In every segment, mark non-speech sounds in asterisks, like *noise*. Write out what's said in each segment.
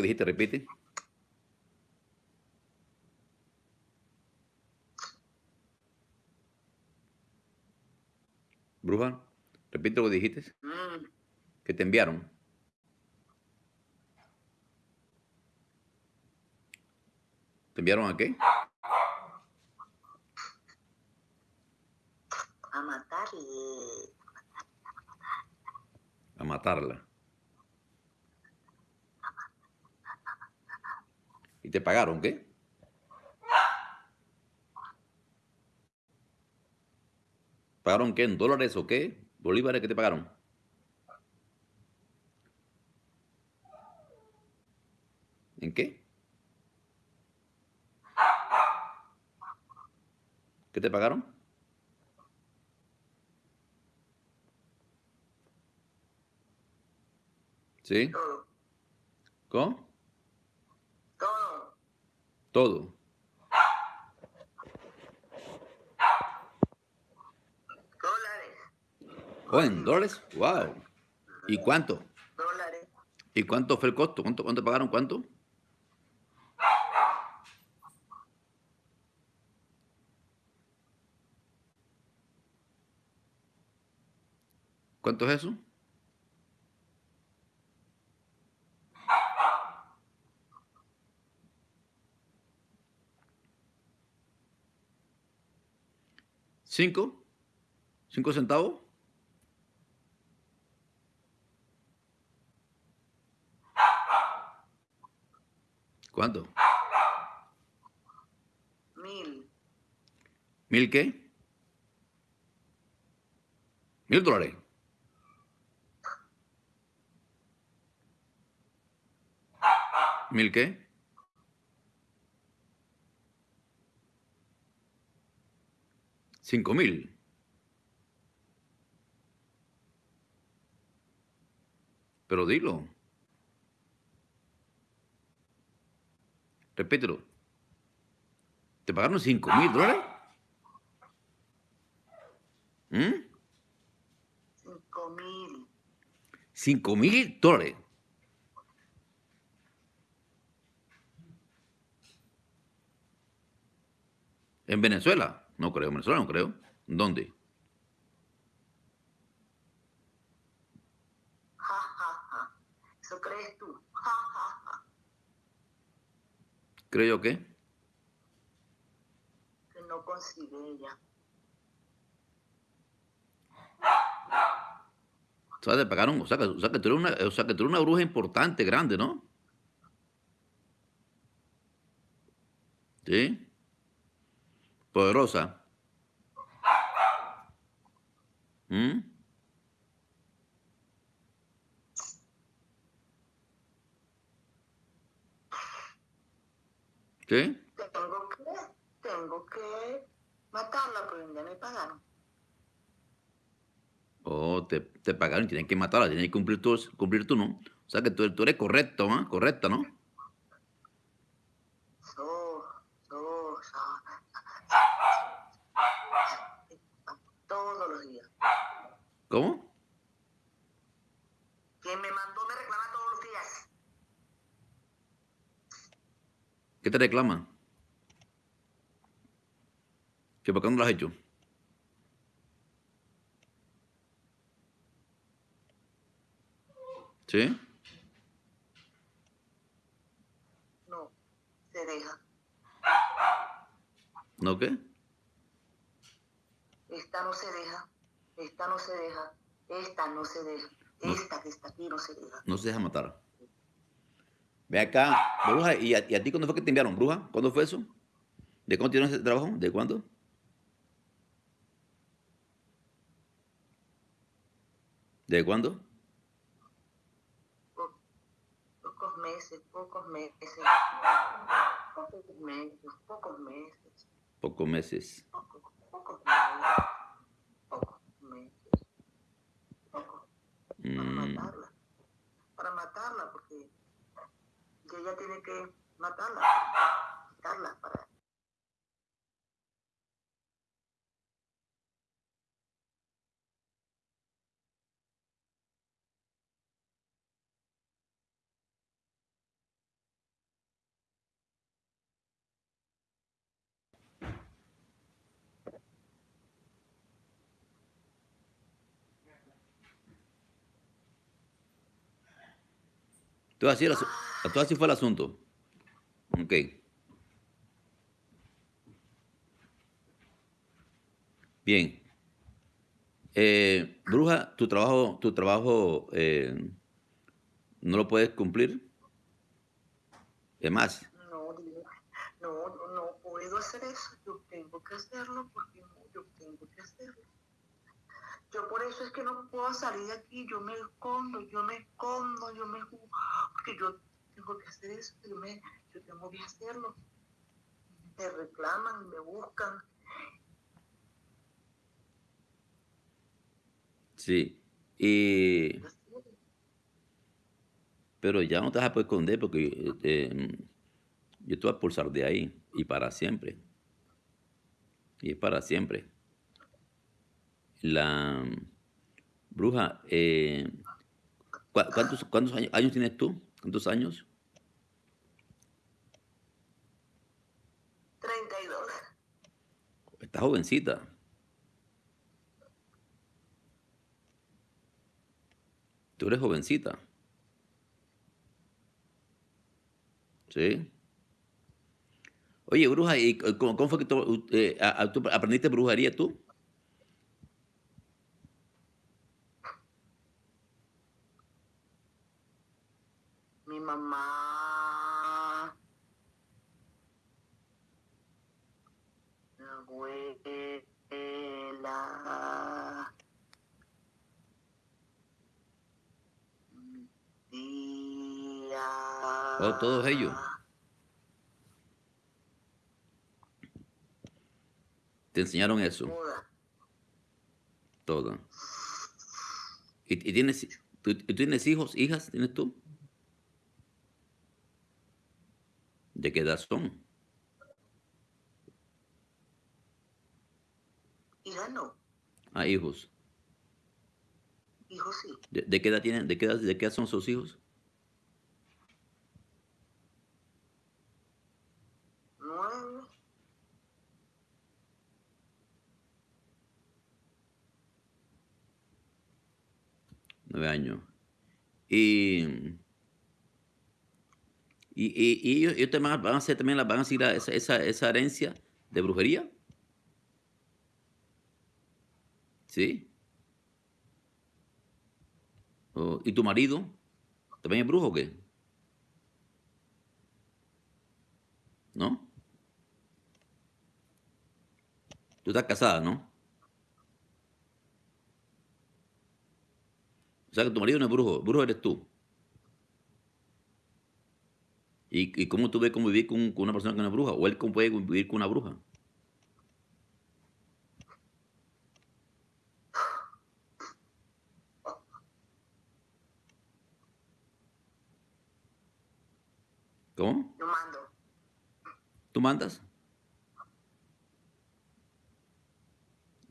que dijiste, repite. Bruja, repite lo que dijiste. Mm, Que te enviaron. ¿Te enviaron a qué? a matarle. A matarla. ¿Y te pagaron qué? ¿Pagaron qué? ¿En dólares o qué? ¿Bolívares qué te pagaron? ¿En qué? ¿Qué te pagaron? ¿Sí? ¿Cómo? Todo. Dólares. ¿Oh, en dólares? ¡Wow! ¿Y cuánto? Dólares. ¿Y cuánto fue el costo? ¿Cuánto, cuánto pagaron? ¿Cuánto? ¿Cuánto es eso? ¿Cinco? ¿Cinco centavos? ¿Cuánto? Mil. ¿Mil qué? ¿Mil dólares? ¿Mil qué? Cinco mil. Pero dilo. Repítelo. ¿Te pagaron cinco mil dólares? ¿Mm? Cinco mil. Cinco mil dólares. ¿En Venezuela? No creo, en Venezuela no creo. ¿Dónde? Ja, ja, ja. ¿Eso crees tú? ¿Creo yo qué? Que no consigue ella. O sea, te pagaron, o sea, que, o sea, que tú eres una, o sea, que tú eres una bruja importante, grande, ¿no? ¿Sí? Poderosa. ¿Mm? ¿Sí? Tengo que, tengo que matarla porque ya me pagaron. Oh, te, te pagaron, tienes que matarla, tienes que cumplir tú, cumplir tú, ¿no? O sea que tú, tú eres correcto, ¿ah? Correcta, ¿no? So, so, so. Todos los días. ¿Cómo? Quien me mandó me reclama todos los días. ¿Qué te reclaman? ¿Que por qué no lo has hecho? ¿Sí? No, se deja. ¿No qué? Esta no se deja. Esta no se deja. Esta no se deja. Esta que está aquí no se deja. No se deja matar. Ve acá, bruja, ¿y a, y a ti cuándo fue que te enviaron, bruja? ¿Cuándo fue eso? ¿De cuándo tienes ese trabajo? ¿De cuándo? ¿De cuándo? Po- Pocos meses, pocos meses. Pocos meses, pocos meses. Pocos meses. Pocos, pocos meses. Pocos meses. Pocos. Para Mm, matarla. Para matarla, porque ella tiene que matarla. Matarla para Entonces así, fue el asunto. Ok. Bien. Eh, bruja, tu trabajo, tu trabajo eh, no lo puedes cumplir. Es más, No, no, no puedo hacer eso. Yo tengo que hacerlo porque yo tengo que hacerlo. Yo por eso es que no puedo salir de aquí. Yo me escondo, yo me escondo, yo me ju- porque yo tengo que hacer eso. Yo, me, yo tengo que hacerlo. Me reclaman, me buscan. sí. Y, pero ya no te vas a poder esconder porque eh, yo te voy a expulsar de ahí y para siempre. Y es para siempre. La bruja, eh, ¿cu- ¿cuántos, cuántos años, años tienes tú? ¿Cuántos años? 32. Estás jovencita. Tú eres jovencita. ¿Sí? Oye, bruja, ¿y cómo, cómo fue que tú, eh, a- a- tú aprendiste brujería tú? Mi mamá mi abuela, mi tía. Oh, todos ellos. Te enseñaron eso, Toda. todo. ¿Y, y tienes, tú, tienes hijos, hijas? ¿Tienes tú? ¿De qué edad son? No, Ah, hijos. hijo sí. ¿De, de qué edad tienen? ¿De qué edad, de qué edad son sus hijos? Nueve, Nueve años. Y, y, y- y ellos, ellos van a hacer también van a seguir a esa, esa, esa herencia de brujería. ¿Sí? Oh, ¿Y tu marido? ¿También es brujo o qué? ¿No? Tú estás casada, ¿no? O sea que tu marido no es brujo, brujo eres tú. ¿Y, y cómo tú ves convivir con, con una persona que no es bruja? ¿O él cómo puede convivir con una bruja? ¿Cómo? yo mando. ¿Tú mandas?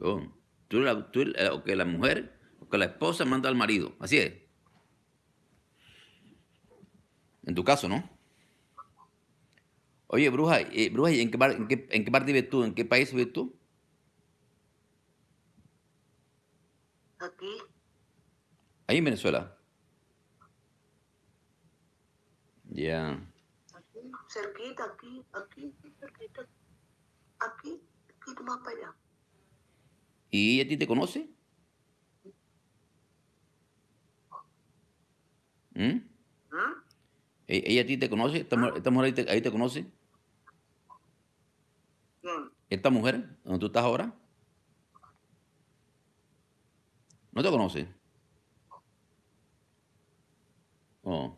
Oh, tú, la, tú la- o que la mujer que la esposa manda al marido. Así es. En tu caso, ¿no? Oye, bruja, eh, bruja, ¿y en qué, par- en, qué, en qué parte vives tú? ¿En qué país vives tú? Aquí, Ahí en Venezuela. Ya. aquí, cerquita, aquí, aquí, cerquita. Aquí, aquí, más para allá. ¿Y a ti te conoce? ¿Mm? ¿Mm? ¿E- ¿Ella a ti te conoce? ¿Esta mujer, esta mujer ahí, te, ahí te conoce? ¿Esta mujer donde tú estás ahora? ¿No te conoce? Oh.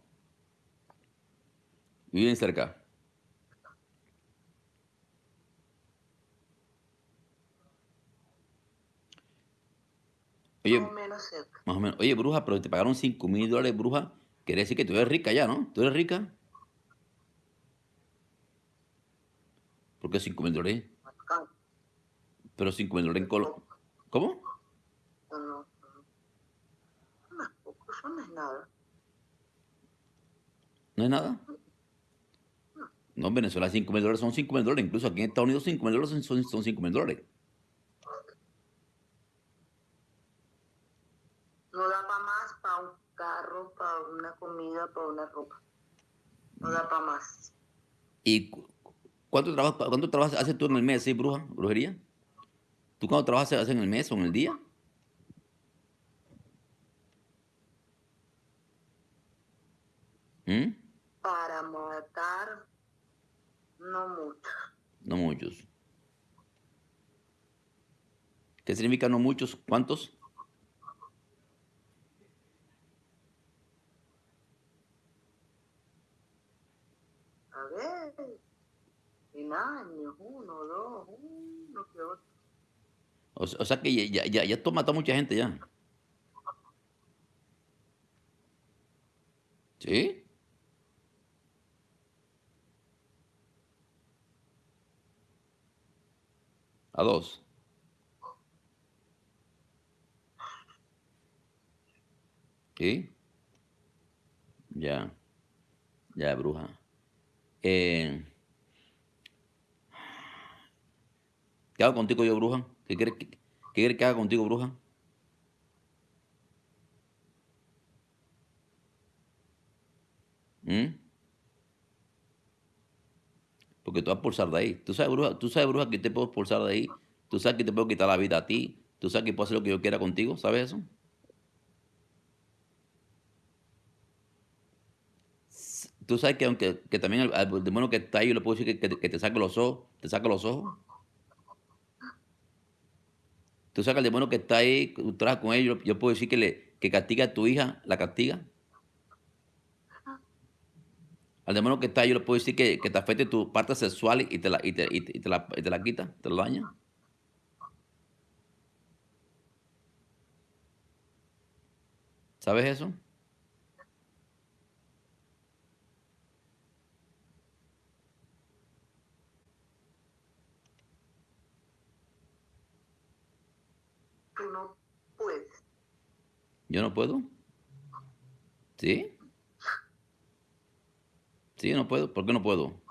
Viven cerca. Oye, Más o menos cerca. más o menos. Oye, bruja, pero te pagaron 5 mil dólares, bruja. Quiere decir que tú eres rica ya, ¿no? ¿Tú eres rica? ¿Por qué 5 mil dólares? Pero 5 mil dólares en Colombia. ¿Cómo? No, no, no. No es nada. ¿No es nada? No, en Venezuela 5 mil dólares son 5 mil dólares. Incluso aquí en Estados Unidos 5 mil dólares son, son 5 mil dólares. No da para más para un carro dinero para una comida, para una ropa. No da para más. ¿Y cu- cuánto trabajo, cuánto trabajo haces tú en el mes, sí, bruja, brujería? ¿Tú cuánto trabajas haces en el mes o en el día? ¿Mm? Para matar, no mucho. No muchos. ¿Qué significa no muchos? ¿Cuántos? A ver, años, uno, dos, uno que otro. O, o sea que ya, ya, ya has matado a mucha gente ya. ¿Sí? A dos. ¿Sí? Ya. Ya, bruja. Eh, ¿qué hago contigo yo, bruja? ¿Qué quieres que, qué quieres que haga contigo, bruja? ¿Mm? Porque tú vas a pulsar de ahí. Tú sabes, bruja, tú sabes, bruja, que te puedo expulsar de ahí. Tú sabes que te puedo quitar la vida a ti. Tú sabes que puedo hacer lo que yo quiera contigo. ¿Sabes eso? Tú sabes que aunque que también al, al demonio que está ahí, yo le puedo decir que, que- que te saque los ojos. Te saque los ojos. Tú que el demonio que está ahí, tú trabajas con ellos, yo puedo decir que, le, que castiga a tu hija, la castiga. Al demonio que está ahí, yo le puedo decir que, que te afecte tu parte sexual y te la, y te, y y te la, te la quita, te la daña. ¿Sabes eso? Tú no puedes. Yo no puedo. ¿Sí? Sí, no puedo. ¿Por qué no puedo?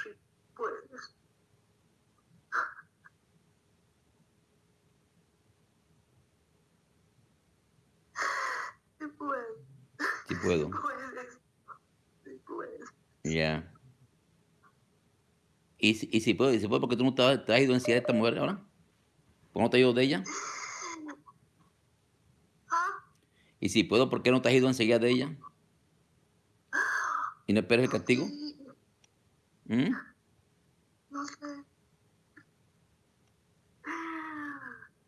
Sí puedes. Sí puedes. Sí puedo. Puedes. Sí puedes. Ya. ¿Y, si- y si puedo? ¿Y si puedo? porque tú no te has, te has ido en sí de esta mujer ahora? ¿Por qué no te has ido de ella? Ah, Y si puedo, ¿por qué no te has ido enseguida de ella? ¿Y no esperas el castigo? ¿Mm? no sé.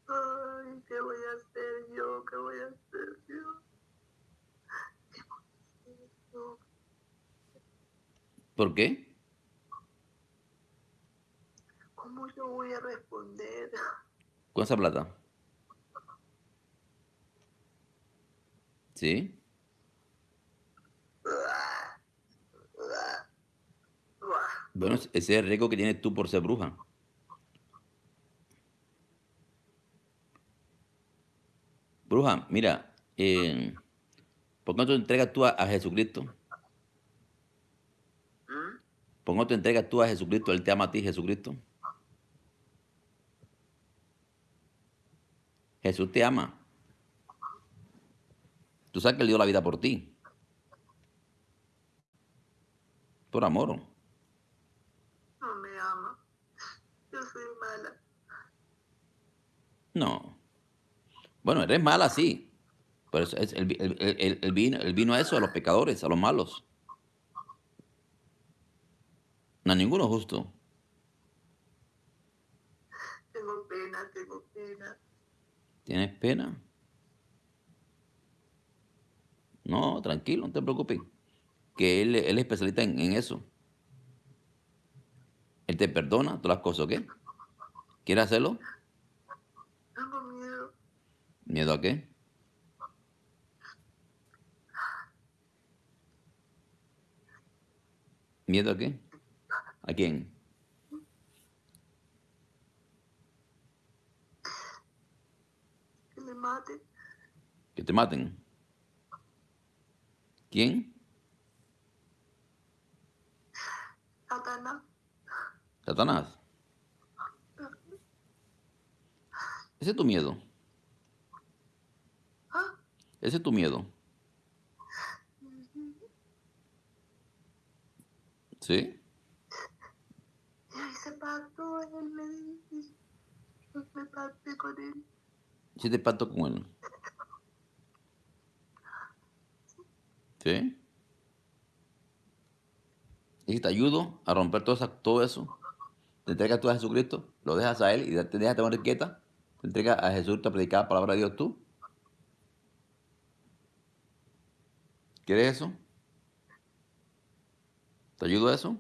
Ay, ¿qué voy a hacer yo? ¿Qué voy a hacer yo? ¿Qué voy a hacer yo? ¿Por qué? ¿Cómo yo voy a responder? Con esa plata. ¿Sí? Bueno, ese es el riesgo que tienes tú por ser bruja. Bruja, mira, eh, ¿por qué no te entregas tú a, a Jesucristo? ¿Mm? ¿Por qué no te entregas tú a Jesucristo? Él te ama a ti, Jesucristo. Jesús te ama. Tú sabes que Él dio la vida por ti. Por amor. No me ama. Yo soy mala. No. Bueno, eres mala, sí. Pero es, es- él vino, él vino a eso, a los pecadores, a los malos. No a ninguno justo. Tengo pena, tengo pena. ¿Tienes pena? No, tranquilo, no te preocupes. Que él, él es especialista en, en eso. Él te perdona todas las cosas, ¿ok? ¿Quieres hacerlo? Tengo miedo. ¿Miedo a qué? ¿Miedo a qué? ¿A quién? Que me mate. Que te maten. ¿Quién? Satanás. Satanás. Ese es tu miedo. ¿Ah? Ese es tu miedo. ¿Sí? Y ese pacto, él me me pacté con él. Sí te pacto con él. ¿Sí? Y te ayudo a romper todo, eso, te entregas tú a Jesucristo, lo dejas a Él y te dejas de morir quieta, te entregas a Jesús a predicar la palabra de Dios tú. ¿Quieres eso? ¿Te ayudo a eso?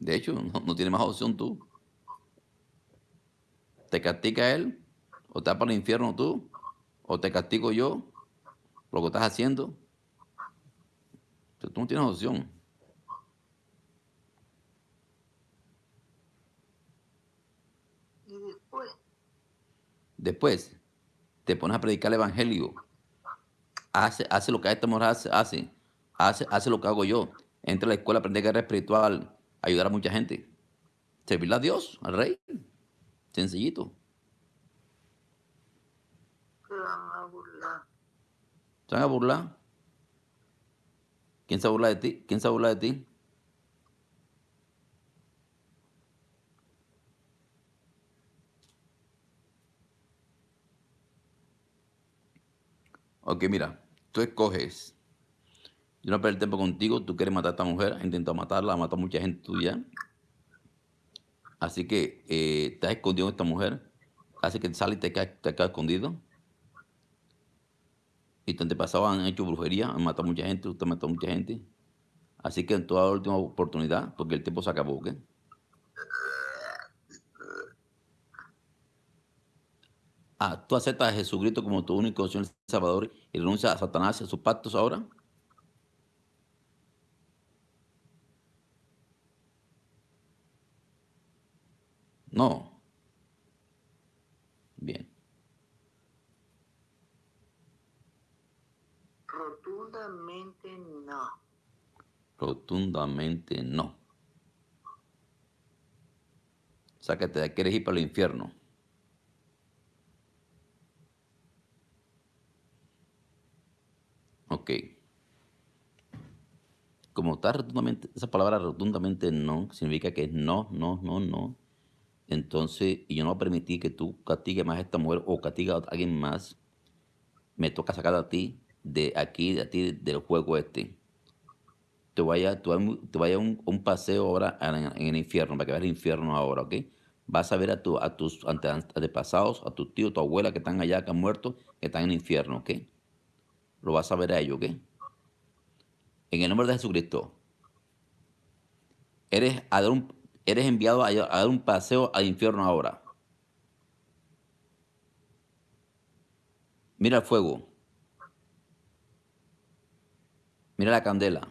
De hecho, no, no tienes más opción tú. ¿Te castiga Él? ¿O te vas para el infierno tú? ¿O te castigo yo? Lo que estás haciendo. Entonces, tú no tienes opción. Y después, Después, te pones a predicar el evangelio. Hace, hace lo que esta mujer hace, hace, hace, hace lo que hago yo. Entra a la escuela, aprende guerra espiritual, ayudar a mucha gente. Servirle a Dios, al rey. Sencillito. se van a burlar. ¿Se van a burlar? ¿Quién se burla de ti? ¿Quién se burla de ti? Ok, mira, tú escoges. Yo no perder tiempo contigo, tú quieres matar a esta mujer, has intentado matarla, ha matado a mucha gente tuya. Así que eh, te has escondido en esta mujer, hace que sale y te quedas, escondido. Y tus antepasados han hecho brujería, han matado a mucha gente, usted ha matado a mucha gente. Así que en toda última oportunidad, porque el tiempo se acabó, ¿ok? Ah, ¿tú aceptas a Jesucristo como tu único Señor Salvador y renuncias a Satanás y a sus pactos ahora? No. Bien. Rotundamente no. Rotundamente no. O sea que te quieres ir para el infierno. Ok. Como está rotundamente, esa palabra rotundamente no, significa que es no, no, no, no. Entonces, y yo no voy a permitir que tú castigues más a esta mujer o castigues a alguien más. Me toca sacar a ti de aquí, de ti, del juego este. Te vaya, te vaya, vaya un, paseo ahora en, el infierno, para que veas el infierno ahora, ¿ok? Vas a ver a, tu, a tus ante- antepasados, a tus tíos, tu abuela que están allá, que han muerto, que están en el infierno, ¿ok? Lo vas a ver a ellos, ¿ok? En el nombre de Jesucristo, eres, a dar un- eres enviado a, dar un paseo al infierno ahora. Mira el fuego. Mira la candela.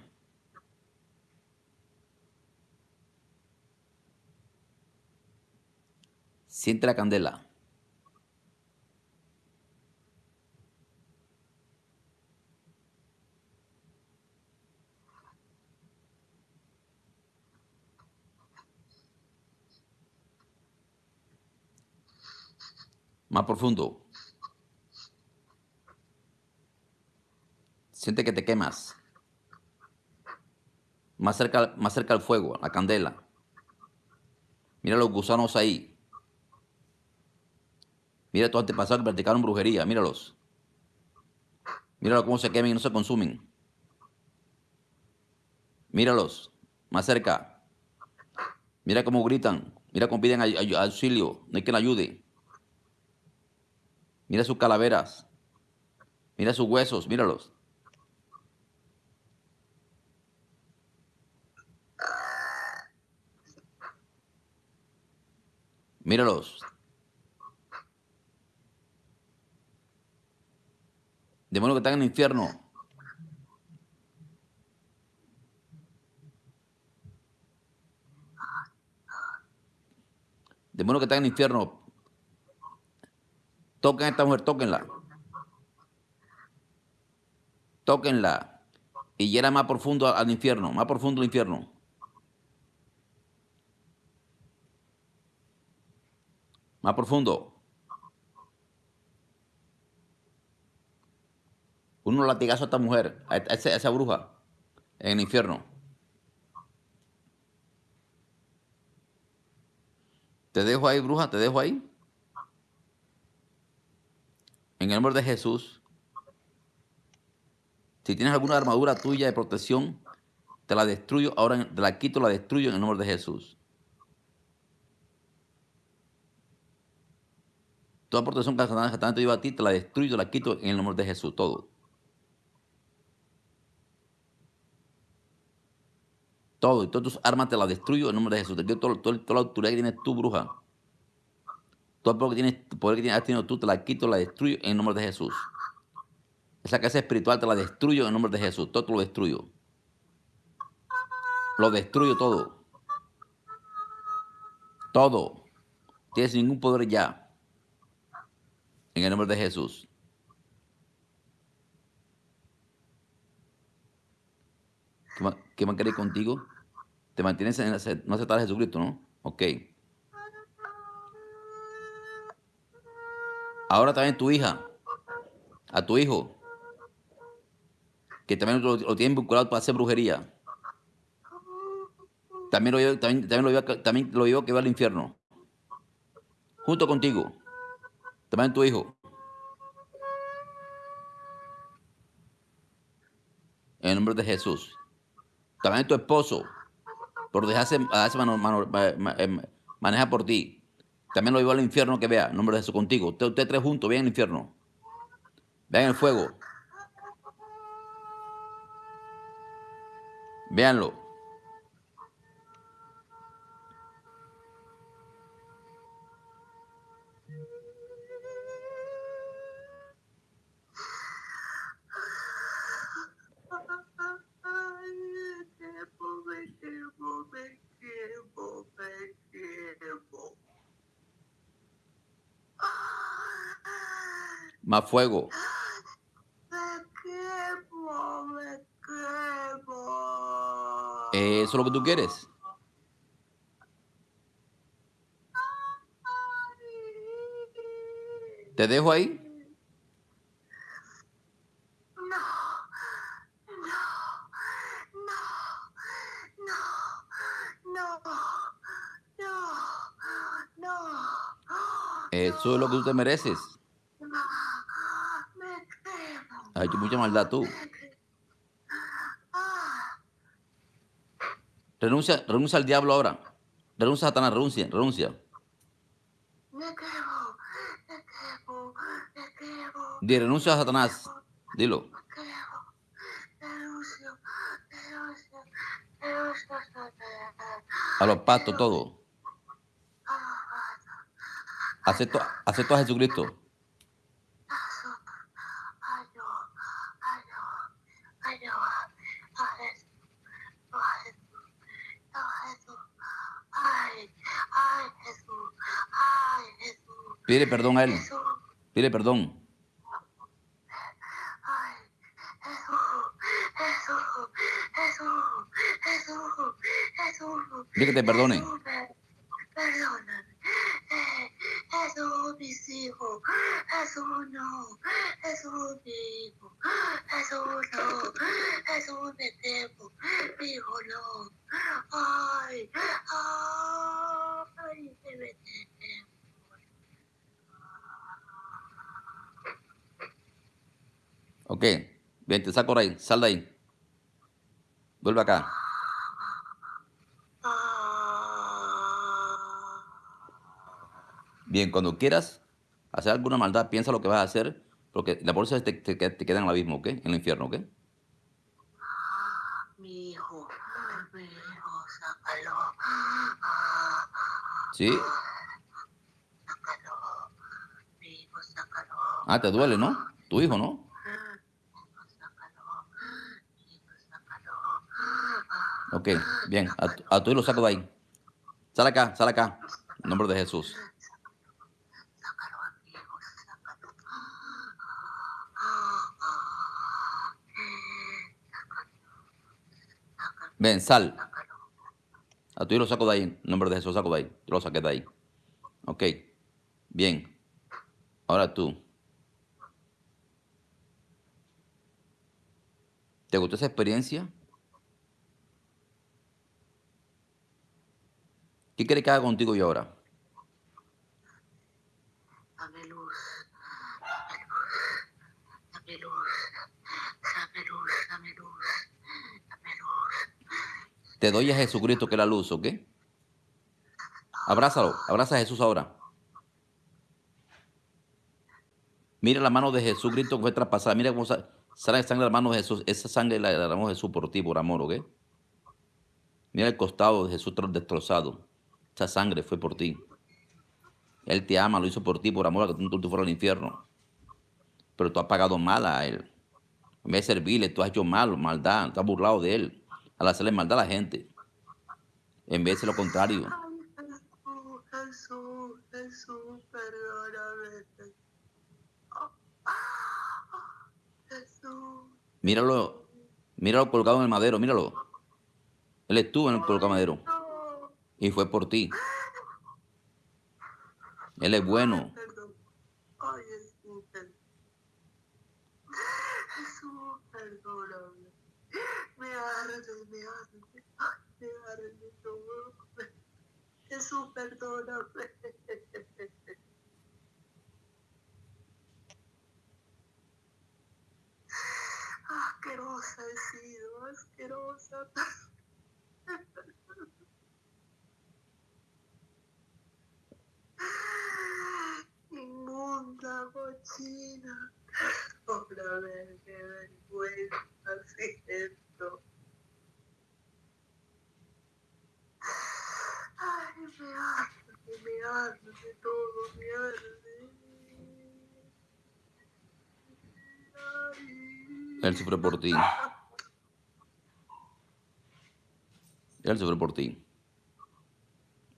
Siente la candela. Más profundo. Siente que te quemas. Más cerca, más cerca al fuego, la candela. Mira los gusanos ahí. Mira tus antepasados que practicaron brujería. Míralos. Míralo cómo se queman y no se consumen. Míralos. Más cerca. Mira cómo gritan. Mira cómo piden auxilio. No hay quien ayude. Mira sus calaveras. Mira sus huesos. Míralos. Míralos. Demonios que están en el infierno. Demonios que están en el infierno. Toquen a esta mujer, tóquenla. Tóquenla. Y llega más profundo al infierno, más profundo al infierno. Más profundo. Uno latigazo a esta mujer, a esa bruja, en el infierno. Te dejo ahí, bruja, te dejo ahí. En el nombre de Jesús. Si tienes alguna armadura tuya de protección, te la destruyo. Ahora te la quito, la destruyo en el nombre de Jesús. Toda protección que Satanás lleva a ti, te la destruyo, la quito en el nombre de Jesús. Todo. Todo. Y todas tus armas te las destruyo en el nombre de Jesús. Te quito toda, la autoridad que tienes tú, bruja. Todo el poder que tienes, poder que tienes, has tenido tú, te la quito, la destruyo en el nombre de Jesús. Esa casa espiritual te la destruyo en el nombre de Jesús. Todo lo destruyo. Lo destruyo todo. Todo. Tienes ningún poder ya. En el nombre de Jesús. ¿Qué más, qué contigo? Te mantienes en no aceptar a Jesucristo, ¿no? Ok. Ahora también tu hija, a tu hijo, que también lo, tienen vinculado para hacer brujería. También lo llevo, también, lo también lo que va al infierno. Junto contigo. También tu hijo. En el nombre de Jesús. También tu esposo. Por dejarse, dejarse manejar por ti. También lo llevo al infierno que vea. Nombre de Jesús contigo. Ustedes usted tres juntos, vean el infierno. Vean el fuego. Véanlo. Más fuego. Quemo. ¿Eso es lo que tú quieres? ¿Te dejo ahí? No, no, no, no, no, no. Eso es lo que tú te mereces. Has hecho mucha maldad tú. Renuncia, renuncia al diablo ahora. Renuncia a Satanás, renuncia, renuncia. Di, renuncia a Satanás. Dilo. A los pactos, todo. Acepto, acepto a Jesucristo. Pide perdón a él. Pide perdón. Dile que te perdone. Perdóname. Mis hijos. No. Jesús, mi hijo. No. Me temo. Hijo, no. Ay, me temo. Ok, bien, te saco ahí, sal de ahí. Vuelve acá. Bien, cuando quieras hacer alguna maldad, piensa lo que vas a hacer, porque la bolsa te, te, te queda en el abismo, ¿ok? En el infierno, ¿ok? Mi hijo, mi hijo, sácalo. ¿Sí? Sácalo. Mi hijo, sácalo. Ah, te duele, ¿no? Tu hijo, ¿no? Ok, bien. A, tu hijo lo saco de ahí. Sal acá, sal acá. En nombre de Jesús. Ven, sal. A hijo lo saco de ahí. En nombre de Jesús, saco de ahí. Lo saqué de ahí. Ok. Bien. Ahora tú. ¿Te gustó esa experiencia? ¿Qué quiere que haga contigo yo ahora? Dame luz, dame luz, dame luz, dame luz, dame luz, dame luz. Te doy a Jesucristo que es la luz, ¿ok? Abrázalo, abraza a Jesús ahora. Mira la mano de Jesucristo que fue traspasada. Mira cómo sa- sale sangre de la mano de Jesús. Esa sangre la derramó Jesús por ti, por amor, ¿ok? Mira el costado de Jesús tro- destrozado. Esa sangre fue por ti. Él te ama, lo hizo por ti, por amor a que tú, tú fueras al infierno. Pero tú has pagado mal a Él. En vez de servirle, tú has hecho mal, maldad, te has burlado de Él. Al hacerle maldad a la gente. En vez de lo contrario. Míralo, míralo colgado en el madero, míralo. Él estuvo en el colgado madero y fue por ti. Él es bueno. Jesús, perdóname. Asquerosa he sido, asquerosa. *gasps* Inmunda, cochina. Otra vez, qué vergüenza siento. Ay, me arde, me arde todo, me arde. Ay. Él sufrió por ti. Él sufrió por ti.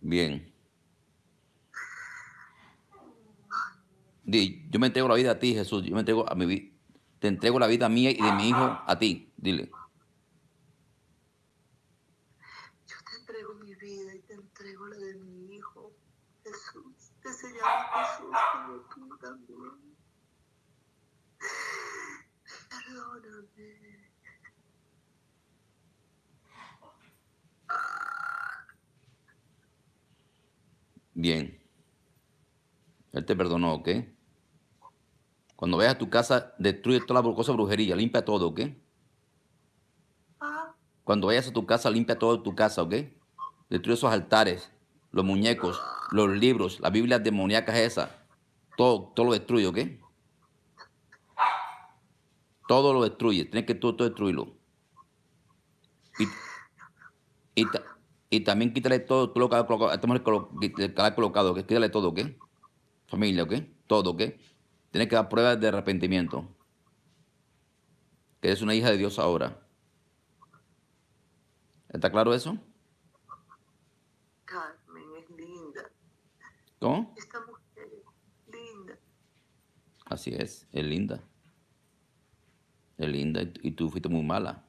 Bien. Di, yo me entrego la vida a ti, Jesús. Yo me entrego a mi vida. Te entrego la vida mía y de mi hijo a ti. Dile. Yo te entrego mi vida y te entrego la de mi hijo, Jesús, que se llama Jesús como tú también. Perdóname. Bien. Él te perdonó, ¿ok? Cuando vayas a tu casa, destruye toda la cosa brujería, limpia todo, ¿ok? Cuando vayas a tu casa, limpia todo tu casa, ¿ok? Destruye esos altares, los muñecos, los libros, las Biblias demoníacas esas. Todo, todo lo destruye, ¿ok? Todo lo destruye. Tienes que todo, todo destruirlo. Y, y, y también quítale todo, todo lo que ha colocado, esta que ha colocado, ¿ok? Quítale todo, ¿ok? Familia, ¿ok? Todo, ¿ok? Tienes que dar pruebas de arrepentimiento. Que eres una hija de Dios ahora. ¿Está claro eso? Carmen es linda. ¿Cómo? Esta mujer es linda. Así es, es linda. Es linda y, tú fuiste muy mala.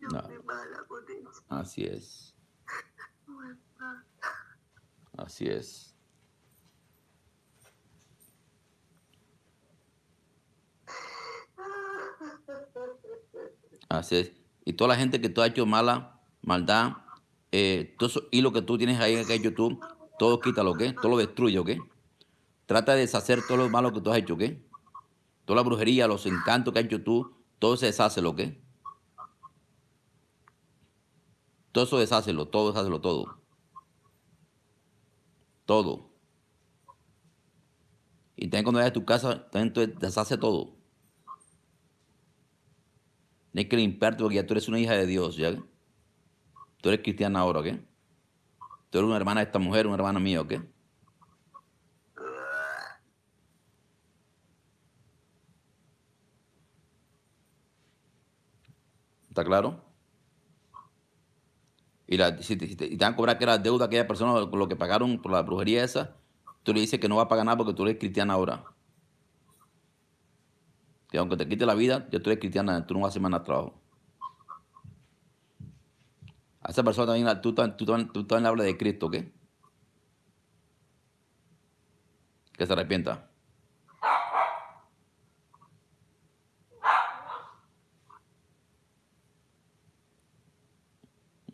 Yo No. fui mala con ella. Así es, así es. Y toda la gente que tú has hecho mala, maldad, eh, todo eso hilo que tú tienes ahí en YouTube, todo quítalo, ¿ok? Todo lo destruye, ¿ok? Trata de deshacer todo lo malo que tú has hecho, ¿ok? Toda la brujería, los encantos que has hecho tú, todo se deshace, ¿ok? Todo eso deshácelo, todo deshácelo, todo. Todo. Y también cuando vayas a tu casa, también deshace todo. Tienes que limpiarte porque ya tú eres una hija de Dios, ¿ya? Tú eres cristiana ahora, ¿ok? Tú eres una hermana de esta mujer, una hermana mía, ¿ok? ¿Está claro? Y, la, si, te, si te- y te van a cobrar que la deuda a aquella persona lo que pagaron por la brujería esa, tú le dices que no va a pagar nada porque tú eres cristiana ahora. Que aunque te quite la vida, tú eres cristiana, tú no vas a hacer más nada trabajo. A esa persona también, tú, tú, tam- tú también hablas de Cristo, ¿ok? Que se arrepienta.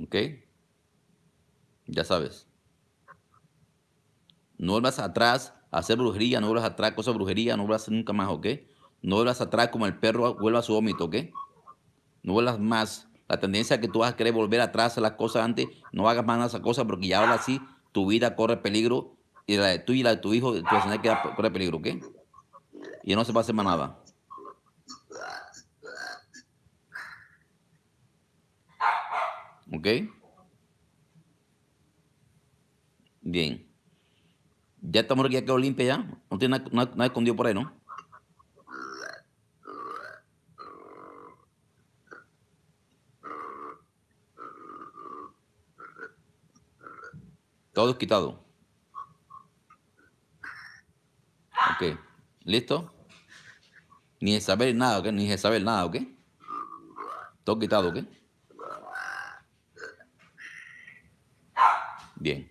¿Ok? Ya sabes. No vuelvas atrás a hacer brujería, no vuelvas atrás a cosas de brujería, no vuelvas nunca más, ¿ok? No vuelvas atrás como el perro vuelve a su vómito, ¿ok? No vuelvas más. La tendencia que tú vas a querer volver atrás a las cosas antes, no hagas más esas cosas porque ya ahora sí tu vida corre peligro y la de tú y la de tu hijo, tu descendencia corre peligro, ¿ok? Y no se va a hacer más nada. ¿Ok? Bien. Ya estamos aquí, ya quedó limpia ya. No tiene nada, nada- nada escondido por ahí, ¿no? Todo quitado. Ok. ¿Listo? Ni de saber nada, ¿ok? Ni de saber nada, ¿ok? Todo quitado, ¿ok? Bien.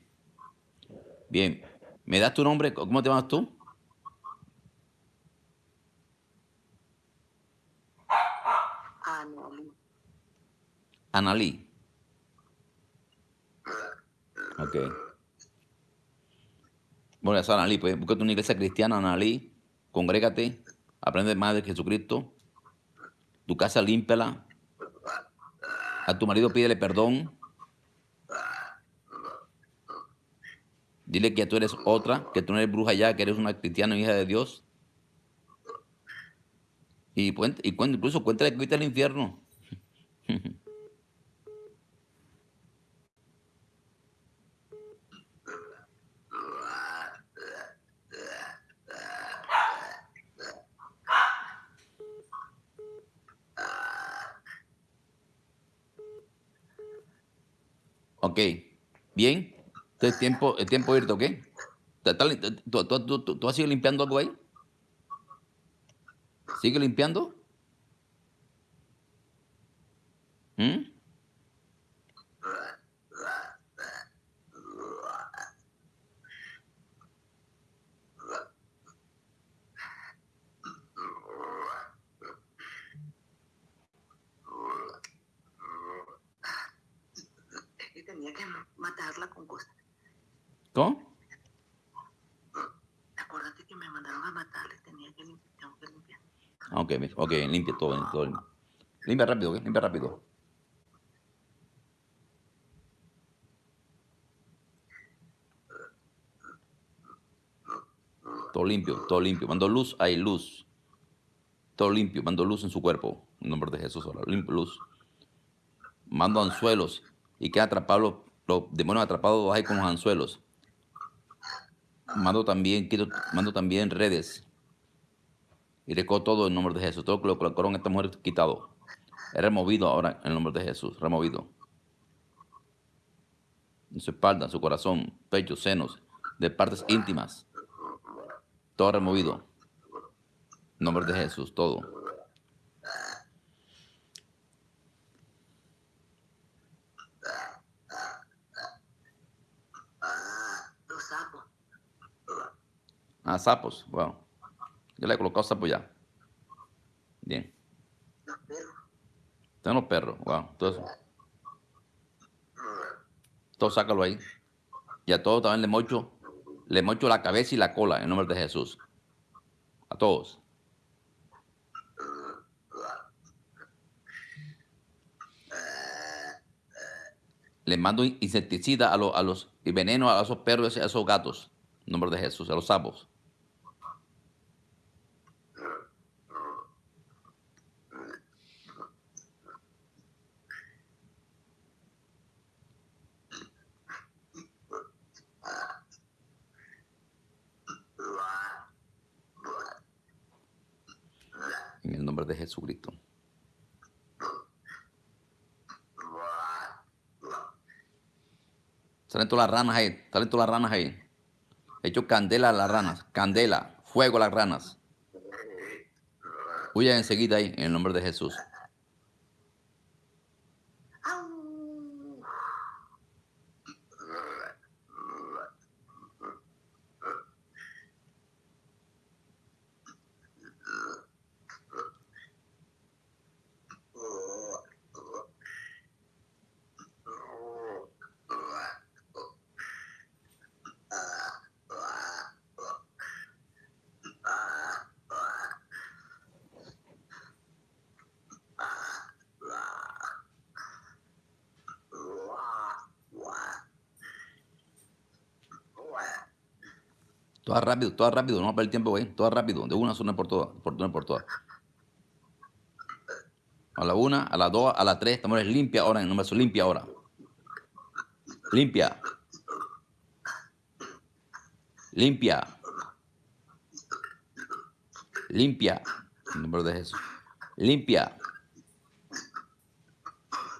Bien. ¿Me das tu nombre? ¿Cómo te llamas tú? Anali. Analí. Ok. Bueno, ya sabes, Analí, pues búscate una iglesia cristiana, Analí, congrégate, aprende más de Jesucristo, tu casa límpiala, a tu marido pídele perdón, dile que tú eres otra, que tú no eres bruja ya, que eres una cristiana hija de Dios. Y, y incluso cuéntale que fuiste al infierno. *laughs* Ok, bien. Entonces, tiempo, el tiempo irte, ¿ok? ¿Te- te- te- ¿Tú, tú, tú, tú- tú has ido limpiando algo ahí? ¿Sigue limpiando? ¿Mm? Matarla con cosas. ¿Cómo? Acuérdate que me mandaron a matarla y tenía que limpiar. Tengo que limpiar. Ah, Ok, ok, limpia todo, todo. Limpia, rápido, ¿ok? Limpia rápido. Todo limpio, todo limpio. Mando luz, hay luz. Todo limpio, mando luz en su cuerpo. En nombre de Jesús, ahora. Limpio luz. Mando anzuelos y quedan atrapados los, demonios atrapados ahí con los anzuelos. Mando también, quito- mando también redes. Y recojo todo en nombre de Jesús. Todo lo que lo colocaron esta mujer quitado. Es removido ahora en el nombre de Jesús. Removido. En su espalda, en su corazón, pecho, senos, de partes íntimas. Todo removido. En nombre de Jesús, todo. Ah, sapos. Wow. Yo le he colocado sapos ya. Bien. Los perros. Están los perros. Wow. Todo eso. Todo sácalo ahí. Y a todos también le mocho, le mocho la cabeza y la cola en nombre de Jesús. A todos. Le mando insecticida a, los, a los y veneno a esos perros a esos gatos. En nombre de Jesús, a los sapos. En el nombre de Jesucristo. Salen todas las ranas ahí, salen todas las ranas ahí. He hecho candela a las ranas, candela, fuego a las ranas. Huyan enseguida ahí, en el nombre de Jesús. Todas rápido, todas rápido, no va a perder tiempo, güey. Todas rápido, de una zona por todas, por una por todas. A la una, a la dos, a la tres, estamos limpia ahora, en el número limpia ahora. Limpia. Limpia. Limpia. En nombre de Jesús. Limpia.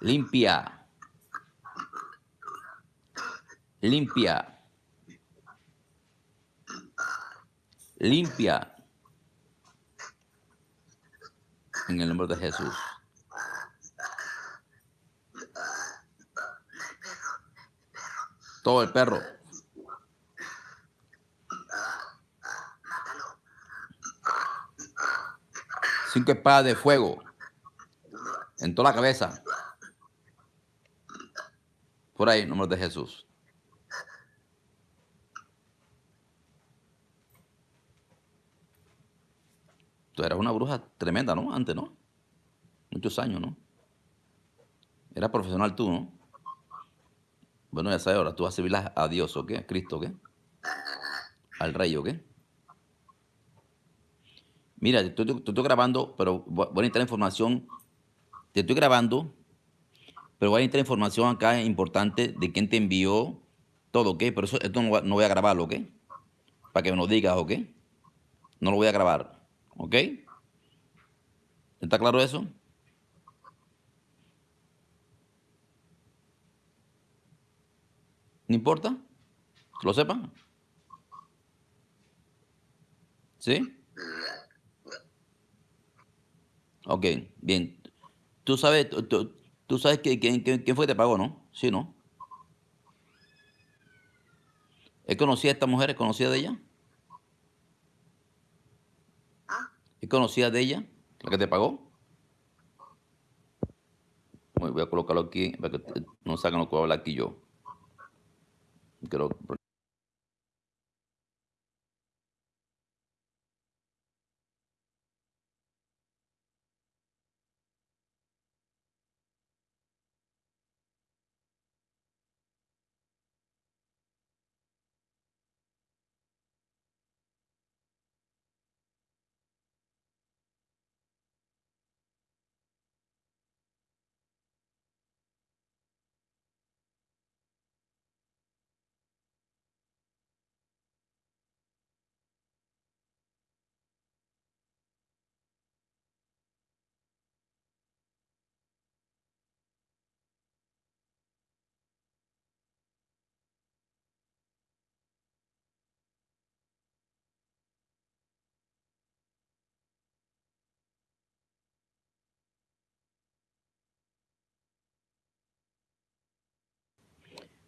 Limpia. Limpia. Limpia. En el nombre de Jesús. Todo el perro. Cinco espadas de fuego. En toda la cabeza. Por ahí, nombre de Jesús. Eras una bruja tremenda, ¿no? Antes, ¿no? Muchos años, ¿no? Eras profesional tú, ¿no? Bueno, ya sabes, ahora tú vas a servir a Dios, ¿o qué? A Cristo, ¿o qué? Al Rey, ¿o qué? Mira, te estoy, grabando, pero voy a necesitar información. Te estoy grabando, pero voy a necesitar información acá importante de quién te envió todo, ¿ok? Pero eso, esto no, no voy a grabarlo, ¿ok? Para que me lo digas, ¿ok? No lo voy a grabar, ¿ok? ¿Está claro eso? ¿No importa? ¿Que lo sepan? ¿Sí? Ok, bien. Tú sabes, tú, sabes que, quién, fue que te pagó, ¿no? Sí, ¿no? ¿Es conocida esta mujer? ¿Es conocida de ella? ¿Es conocida de ella? ¿La que te pagó? Voy a colocarlo aquí para que no sacan lo que voy a hablar aquí yo. Creo,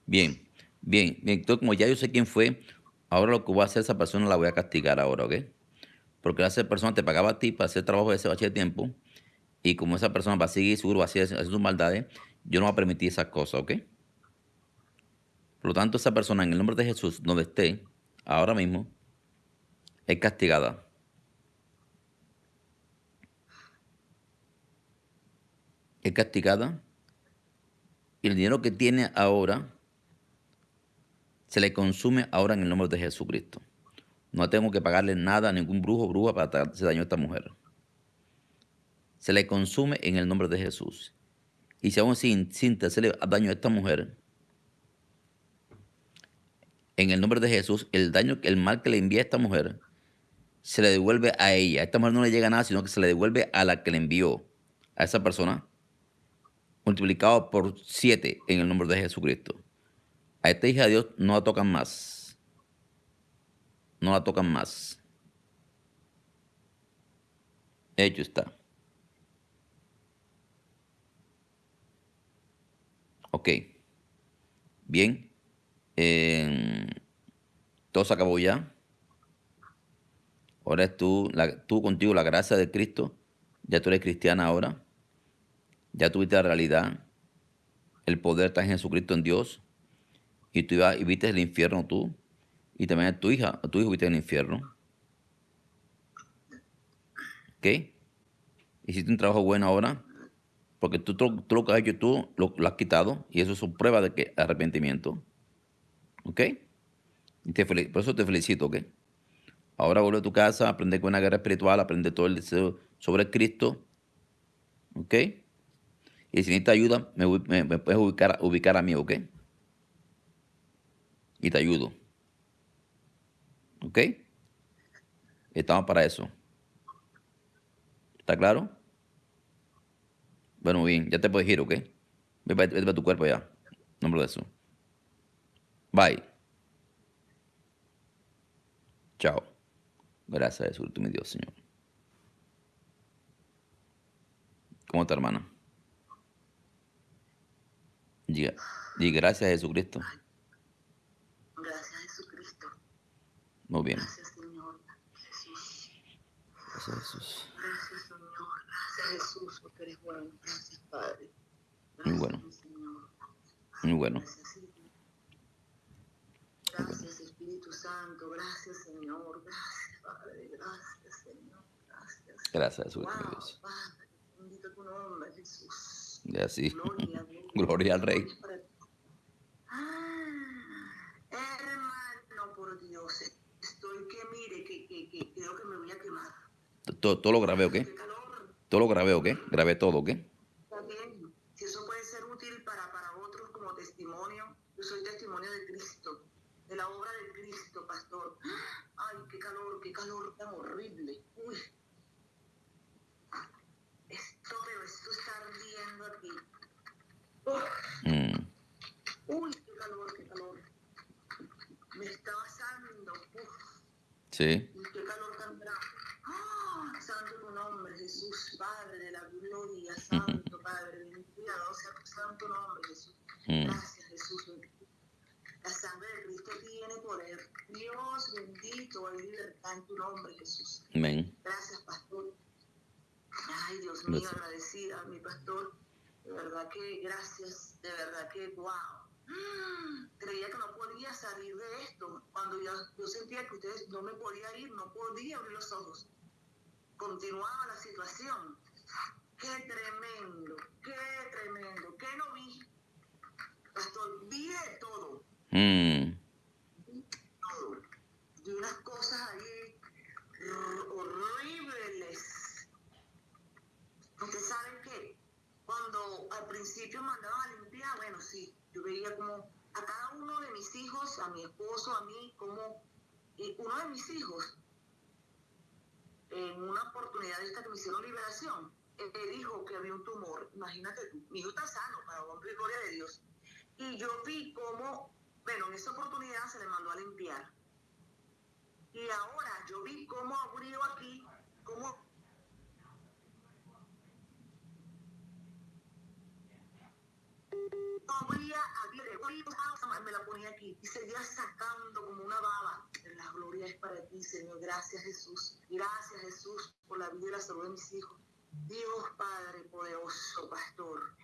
Bien, bien, bien. Entonces, como ya yo sé quién fue, ahora lo que voy a hacer esa persona la voy a castigar ahora, ¿ok? Porque esa persona te pagaba a ti para hacer trabajo de ese bache de tiempo y como esa persona va a seguir seguro, va a sus maldades, yo no voy a permitir esas cosas, ¿ok? Por lo tanto, esa persona en el nombre de Jesús, donde esté, ahora mismo, es castigada. Es castigada. Y el dinero que tiene ahora se le consume ahora en el nombre de Jesucristo. No tengo que pagarle nada a ningún brujo o bruja para hacer daño a esta mujer. Se le consume en el nombre de Jesús. Y si aún así sin hacerle daño a esta mujer, en el nombre de Jesús, el daño, el mal que le envía a esta mujer, se le devuelve a ella. A esta mujer no le llega nada, sino que se le devuelve a la que le envió, a esa persona, multiplicado por siete en el nombre de Jesucristo. A esta hija de Dios no la tocan más. No la tocan más. Hecho está. Ok. Bien. Eh, todo se acabó ya. Ahora es tú, tú contigo la gracia de Cristo. Ya tú eres cristiana ahora. Ya tuviste la realidad. El poder está en Jesucristo en Dios y tú ibas y viste el infierno tú, y también a tu hija, a tu hijo viste el infierno. ¿Ok? Hiciste un trabajo bueno ahora, porque tú, tú, lo que has hecho tú lo, has quitado, y eso es una prueba de que arrepentimiento. ¿Ok? Y te por eso te felicito, ¿ok? Ahora vuelve a tu casa, aprende con una guerra espiritual, aprende todo el deseo sobre Cristo. ¿Ok? Y si necesitas ayuda, me, puedes ubicar, ubicar a mí, ¿ok? Y te ayudo. ¿Ok? Estamos para eso. ¿Está claro? Bueno, bien, ya te puedes ir, ¿ok? Vete, para tu cuerpo ya. Nombre de eso. Bye. Chao. Gracias Jesús, tú mi Dios, Señor. ¿Cómo está, hermana? Diga, diga gracias a Jesucristo. Gracias, Jesucristo. Muy bien. Gracias, Señor. Jesús. Gracias Jesús. Gracias, Señor. Gracias, Jesús, porque eres bueno. Gracias, Padre. Muy Gracias, bueno. mi Señor. Muy bueno. Gracias, Espíritu Santo. Gracias, Señor. Gracias, Padre. Gracias, Señor. Gracias. Gracias Jesús, Wow, Dios. Padre. Bendito tu nombre, Jesús. Y así. Gloria. *laughs* Gloria al Rey. Gloria para ti. Ah, hermano, por Dios. Estoy que mire, que, que, que creo que me voy a quemar. Todo, todo lo grabé, ¿ok? Qué. Todo lo grabé, ¿ok? Grabé todo. Está bien. Si eso puede ser útil para, para otros como testimonio, yo soy testimonio de Cristo, de la obra de Cristo, pastor. Ay, qué calor, qué calor tan horrible. Uy. Esto, pero esto está ardiendo aquí. Uf. Mm, Uy, qué calor, qué calor. Me está asando. Uf, sí. y qué calor tan grande. ¡Ah! Santo tu nombre, Jesús, Padre de la gloria, Santo Padre, bendito sea tu santo nombre, Jesús. Mm, Gracias, Jesús. La sangre de Cristo tiene poder. Dios bendito, hay libertad en tu nombre, Jesús. amén. Gracias, pastor. Ay, Dios mío, Gracias. agradecida, mi pastor. De verdad que gracias, de verdad que wow. Mm, Creía que no podía salir de esto. Cuando yo, yo sentía que ustedes no me podía ir, no podía abrir los ojos. Continuaba la situación. Qué tremendo, qué tremendo. ¿Qué no vi? Pastor, vi de todo Mm, todo. Y unas cosas ahí horribles. Ustedes saben que cuando al principio mandaban a limpiar, bueno, sí, yo veía como a cada uno de mis hijos, a mi esposo, a mí, como y uno de mis hijos, en una oportunidad esta que me hicieron liberación, me dijo que había un tumor. Imagínate tú, mi hijo está sano, para hombre y gloria de Dios. Y yo vi cómo, bueno, en esa oportunidad se le mandó a limpiar. Y ahora yo vi cómo abrió aquí, cómo me la ponía aquí y seguía sacando como una baba. La gloria es para ti, Señor. Gracias, Jesús. Gracias, Jesús, por la vida y la salud de mis hijos. Dios Padre poderoso, pastor.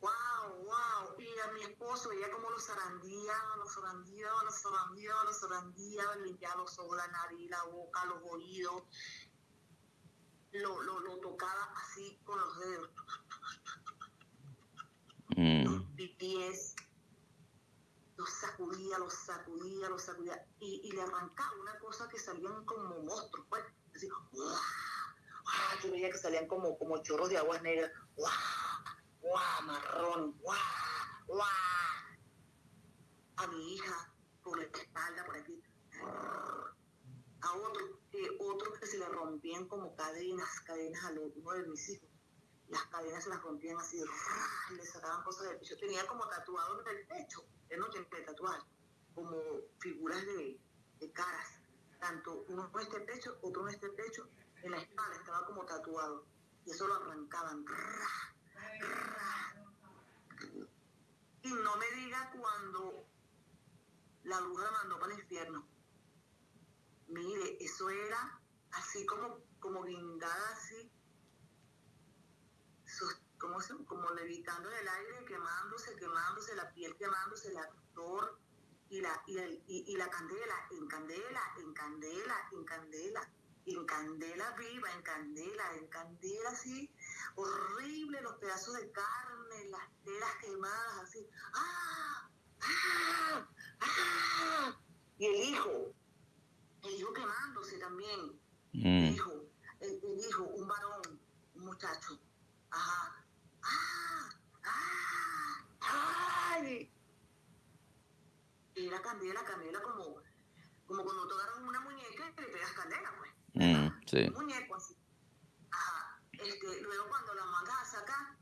Wow, wow. Y a mi esposo veía como los zarandeaba, los zarandeaba, los zarandeaba, los zarandeaba, limpiaba los ojos, la nariz, la boca, los oídos. Lo, lo, lo tocaba así con los dedos, mm, los pies. Los sacudía, los sacudía, los sacudía. Y, y le arrancaba una cosa que salían como monstruos, pues. Así. Yo veía que salían como, como chorros de aguas negras. ¡Guau! ¡Guau! Marrón. ¡Guau! ¡Guau! A mi hija, por la espalda, por aquí. A otro, que otros que se le rompían como cadenas, cadenas a uno de mis hijos. Las cadenas se las rompían así, le sacaban cosas del pecho. Tenía como tatuado en el pecho, él no tiene tatuaje, como figuras de, de caras. Tanto uno en este pecho, otro en este pecho, en la espalda estaba como tatuado. Y eso lo arrancaban. ¡ra! ¡ra! Y no me diga cuando la bruja la mandó para el infierno. Mire, eso era así como, como guindada así, sos- ¿cómo se, como levitando en el aire, quemándose, quemándose, la piel quemándose, el actor y la, y, el- y- y la candela, en candela, en candela, en candela, en candela viva, en candela, en candela así, horrible, los pedazos de carne, las telas quemadas así, ¡ah! ¡ah! ¡ah! Y el hijo, el hijo quemándose también. El Mm, hijo, el, el hijo, un varón, un muchacho. Ajá. ¡Ay! Era candela, candela como, como cuando agarras una muñeca y le pegas candela, pues. mm, sí. Un muñeco así. Ajá. Este, luego cuando la mandas a sacar,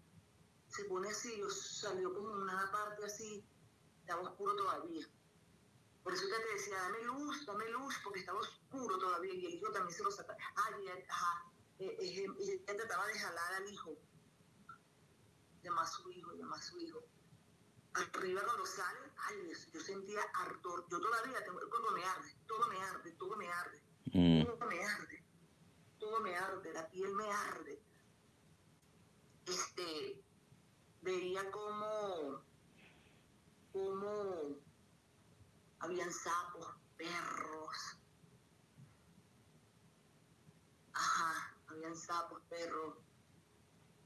se pone así, o salió como una parte así, estaba oscuro todavía. Por eso ya te decía, dame luz, dame luz, porque estaba oscuro todavía y el hijo también se lo saca. Ah, y ajá, eh, eh, y ella trataba de jalar al hijo. Llama a su hijo, llama a su hijo. Arriba cuando sale, ay, yo sentía ardor. Yo todavía, tengo, todo me arde, todo me arde, todo me arde, Mm, todo me arde, todo me arde, la piel me arde. Este, veía como, como habían sapos, perros. Ajá, habían sapos, perros.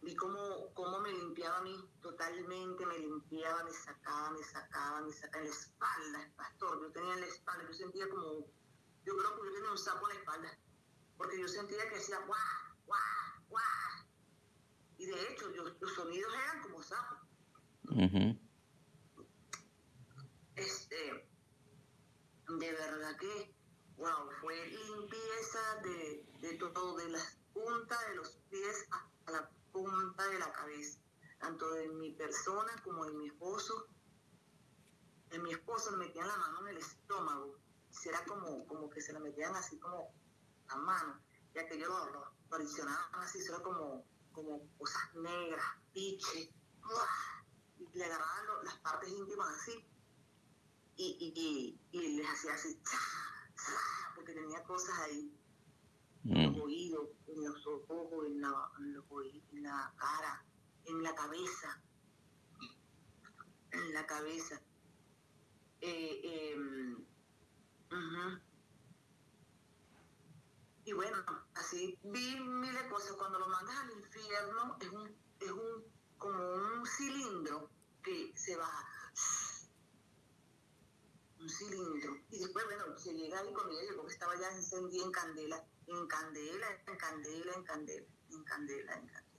Vi cómo, cómo me limpiaba a mí totalmente, me limpiaba, me sacaba, me sacaba, me sacaba en la espalda, pastor. Yo tenía en la espalda, yo sentía como, yo creo que yo tenía un sapo en la espalda, porque yo sentía que hacía guau, guau, guau. Y de hecho, yo, los sonidos eran como sapos. ujú, Este, de verdad que, wow, fue limpieza de, de todo, de las puntas de los pies a la punta de la cabeza, tanto de mi persona como de mi esposo. En mi esposo le metían la mano en el estómago, era como, como que se la metían así como la mano, y aquello lo, lo, lo adicionaban así, era como, como cosas negras, piche, y le agarraban lo- las partes íntimas así, y, y, y, y les hacía así, porque tenía cosas ahí, en los oídos, en los ojos, en la, en los oí- en la cara, en la cabeza, en la cabeza. Eh, ujú. Y bueno, así vi miles de cosas. Cuando lo mandas al infierno es un, es un como un cilindro que se baja. Un cilindro. Y después, bueno, se llega ahí cuando ella llegó que estaba ya encendida en candela, en candela, en candela, en candela, en candela, en candela.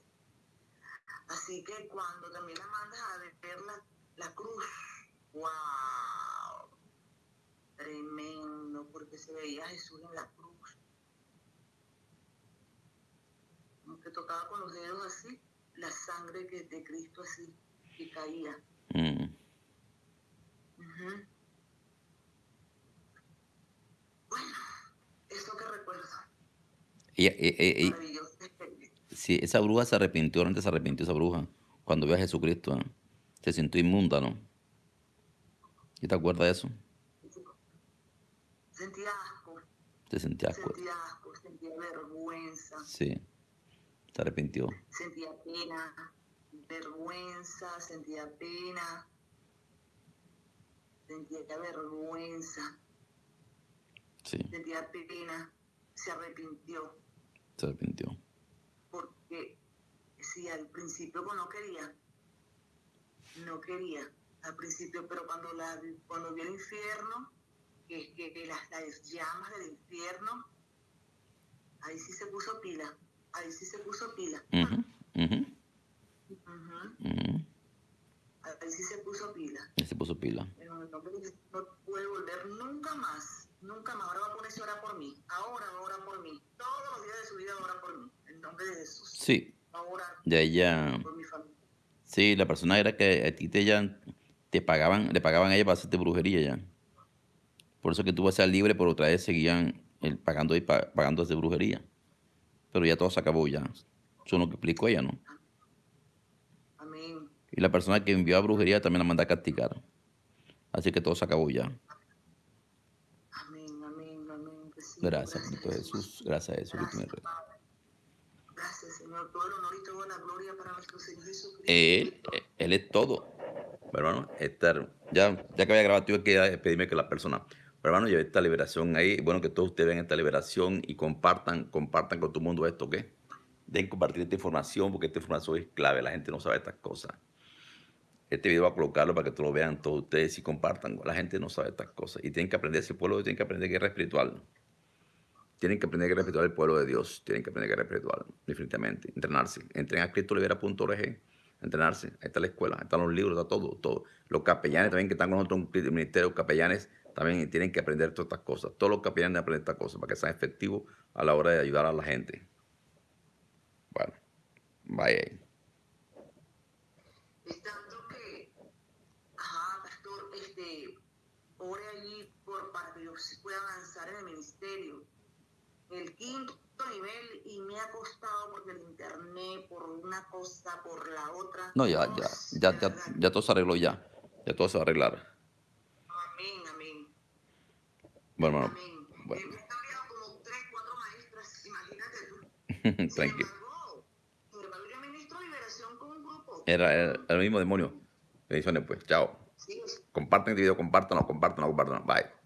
Así que cuando también la mandas a ver la, la cruz, wow, tremendo, porque se veía a Jesús en la cruz. Como que tocaba con los dedos así, la sangre que de Cristo así, que caía. mm. Ujú. Bueno, eso que recuerdo, e- maravilloso. sí, esa bruja se arrepintió, realmente se arrepintió esa bruja cuando vio a Jesucristo. ¿eh? Se sintió inmunda, ¿no? ¿Y te acuerdas de eso? Sentía asco, Se sentía asco. sentía asco, sentía vergüenza, Sí, se arrepintió. sentía pena, vergüenza, sentía pena, sentía vergüenza, Sí, sentía pena, se arrepintió, se arrepintió. porque si al principio pues, no quería, no quería al principio, pero cuando la cuando vio el infierno, que, que, que las, las llamas del infierno, ahí sí se puso pila, ahí sí se puso pila. Ujú, Ujú. ujú. Ahí sí se puso pila. Y se puso pila. De Jesús, no puede volver nunca más. Nunca más. Ahora va a ponerse a orar por mí. Ahora va a orar por mí. Todos los días de su vida va a orar por mí. En nombre de Jesús. Sí, Va a orar ya ella, por mi familia. sí, la persona era que a ti te, ya, te pagaban, le pagaban a ella para hacerte brujería ya. Por eso que tú vas a ser libre, pero otra vez seguían el, pagando y pa- pagando de brujería. Pero ya todo se acabó ya. Eso es lo que explicó ella, ¿no? Amén. Y la persona que envió a brujería también la manda a castigar. Así que todo se acabó ya. Amén, amén, amén. Recibo. Gracias, Cristo Jesús. Gracias a Gracias, Señor. Todo el honor y toda la gloria para nuestro Señor Jesucristo. Él, él es todo. Hermano, esta, ya, ya que había grabado, tuve que despedirme que la persona. Hermano, llevé esta liberación ahí. Bueno, que todos ustedes vean esta liberación y compartan, compartan con el mundo esto, ¿ok? Den compartir esta información porque esta información es clave. La gente no sabe estas cosas. Este video va a colocarlo para que todos lo vean todos ustedes y compartan. La gente no sabe estas cosas. Y tienen que aprender, ese pueblo tiene que aprender guerra espiritual. Tienen que aprender guerra espiritual el pueblo de Dios. Tienen que aprender guerra espiritual, definitivamente. Entrenarse. Entren a cristolibera.org. Entrenarse. Ahí está la escuela, ahí están los libros, está todo, todo. Los capellanes también que están con nosotros en el ministerio, capellanes también tienen que aprender todas estas cosas. Todos los capellanes aprender estas cosas para que sean efectivos a la hora de ayudar a la gente. Bueno, vaya ahí. Es tanto que, ajá, pastor, este, ore allí por, para que yo sí pueda avanzar en el ministerio. El quinto nivel y me ha costado porque el internet, por una cosa, por la otra. No, ya, ya, ya, ya, ya todo se arregló ya. Ya todo se va a arreglar. Amén, amén. Bueno, hermano, Amén. bueno. Me he cambiado como tres, cuatro maestras, imagínate tú. Tranquilo. yo ministro liberación con un grupo. Era, era el mismo demonio. Bendiciones, pues. Chao. Sí, Compartan este video, compártanlo, compártanlo, compártanlo. Bye.